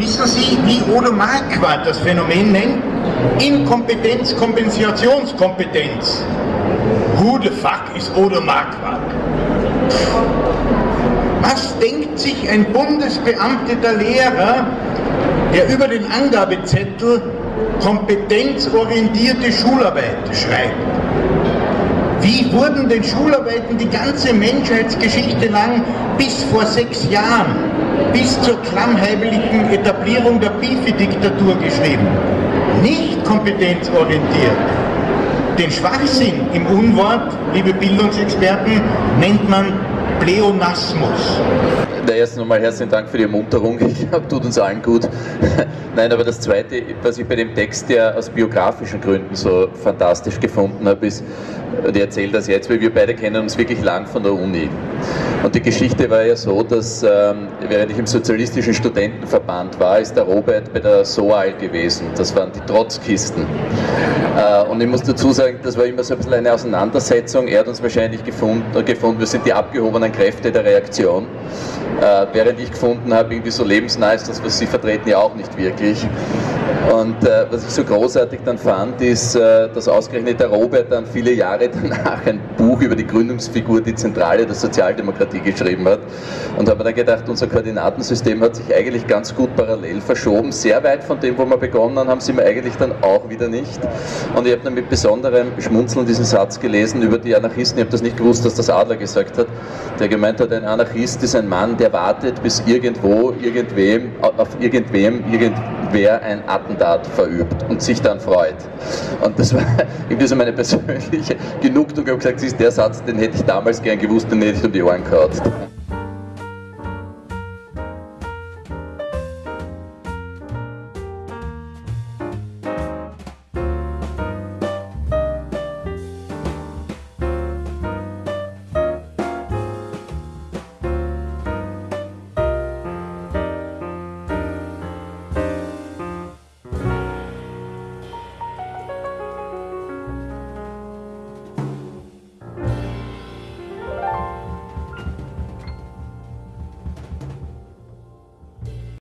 Wissen Sie, wie Odo Marquardt das Phänomen nennt? Inkompetenz, Kompensationskompetenz. Who the fuck is Odo Marquardt? Was denkt sich ein bundesbeamteter Lehrer, der über den Angabezettel kompetenzorientierte Schularbeit schreibt? Wie wurden denn Schularbeiten die ganze Menschheitsgeschichte lang bis vor sechs Jahren, bis zur klammheimlichen Etablierung der Bifi-Diktatur geschrieben? Nicht kompetenzorientiert. Den Schwachsinn im Unwort, liebe Bildungsexperten, nennt man Pleonasmus. Na, erst nochmal herzlichen Dank für die Ermunterung. Ich glaube, tut uns allen gut. Nein, aber das Zweite, was ich bei dem Text ja aus biografischen Gründen so fantastisch gefunden habe, ist, und ich erzähle das jetzt, weil wir beide kennen uns wirklich lang von der Uni. Und die Geschichte war ja so, dass ähm, während ich im Sozialistischen Studentenverband war, ist der Robert bei der SOAL gewesen. Das waren die Trotzkisten. Äh, und ich muss dazu sagen, das war immer so ein bisschen eine Auseinandersetzung. Er hat uns wahrscheinlich gefunden, gefunden wir sind die abgehobenen Kräfte der Reaktion. Äh, während ich gefunden habe, irgendwie so lebensnah ist das, was Sie vertreten, ja auch nicht wirklich. Und äh, was ich so großartig dann fand, ist, äh, dass ausgerechnet der Robert dann viele Jahre danach ein Buch über die Gründungsfigur, die Zentrale der Sozialdemokratie geschrieben hat. Und habe dann gedacht, unser Koordinatensystem hat sich eigentlich ganz gut parallel verschoben. Sehr weit von dem, wo wir begonnen haben, sind wir eigentlich dann auch wieder nicht. Und ich habe dann mit besonderem Schmunzeln diesen Satz gelesen über die Anarchisten. Ich habe das nicht gewusst, dass das Adler gesagt hat, der gemeint hat, ein Anarchist ist ein Mann, der wartet, bis irgendwo, irgendwem, auf irgendwem, irgendwer ein Attentat verübt und sich dann freut. Und das war irgendwie so meine persönliche Genugtuung. Ich habe gesagt, das ist der Satz, den hätte ich damals gern gewusst, den hätte ich um die Ohren gehauen.